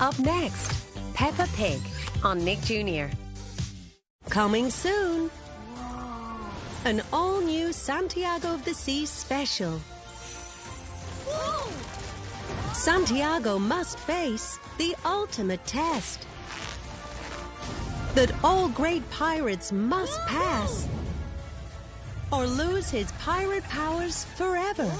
Up next, Peppa Pig on Nick Jr. Coming soon. An all-new Santiago of the Sea special. Santiago must face the ultimate test that all great pirates must pass or lose his pirate powers forever.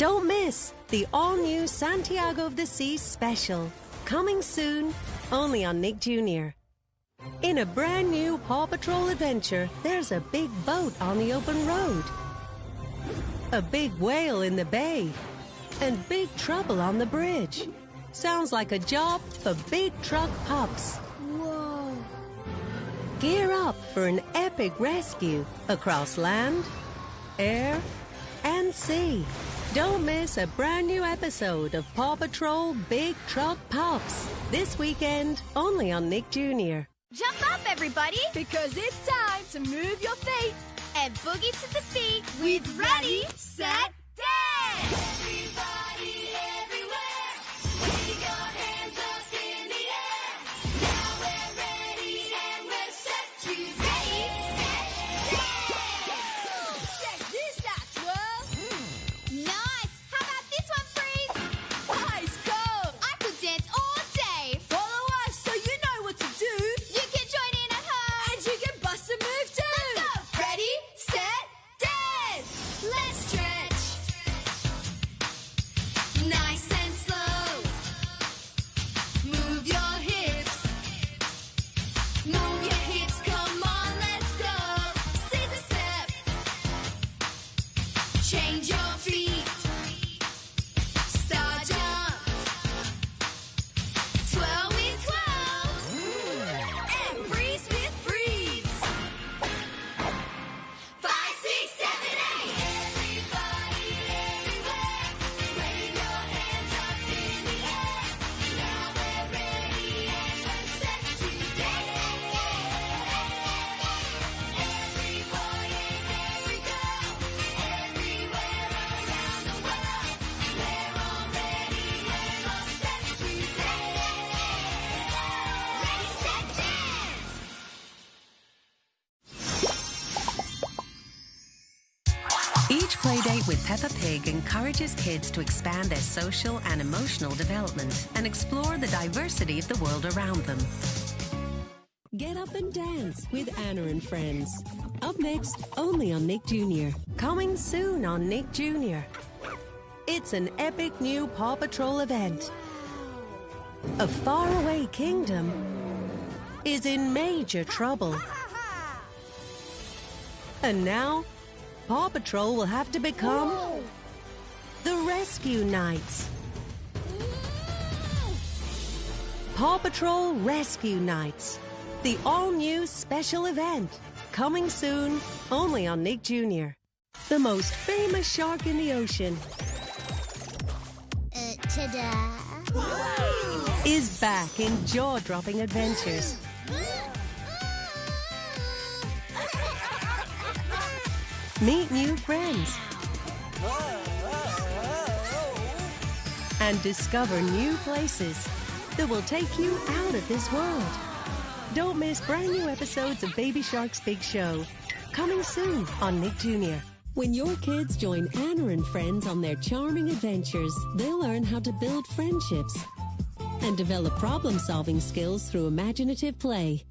Don't miss the all-new Santiago of the Sea special. Coming soon, only on Nick Jr. In a brand new Paw Patrol adventure, there's a big boat on the open road. A big whale in the bay. And big trouble on the bridge. Sounds like a job for big truck pups. Whoa. Gear up for an epic rescue across land, air, and sea. Don't miss a brand new episode of Paw Patrol Big Truck Pups this weekend only on Nick Jr. Jump up, everybody, because it's time to move your feet and boogie to the beat with Ready, Set, Dance! Change your feet. Each playdate with Peppa Pig encourages kids to expand their social and emotional development and explore the diversity of the world around them. Get up and dance with Anna and friends. Up next, only on Nick Jr. Coming soon on Nick Jr. It's an epic new Paw Patrol event. A faraway kingdom is in major trouble. And now, Paw Patrol will have to become the Rescue Knights. Paw Patrol Rescue Knights, the all new special event. Coming soon, only on Nick Jr. The most famous shark in the ocean Uh, ta-da. is back in jaw dropping adventures. Meet new friends. And discover new places that will take you out of this world. Don't miss brand new episodes of Baby Shark's Big Show. Coming soon on Nick Jr. When your kids join Anna and friends on their charming adventures, they'll learn how to build friendships and develop problem solving skills through imaginative play.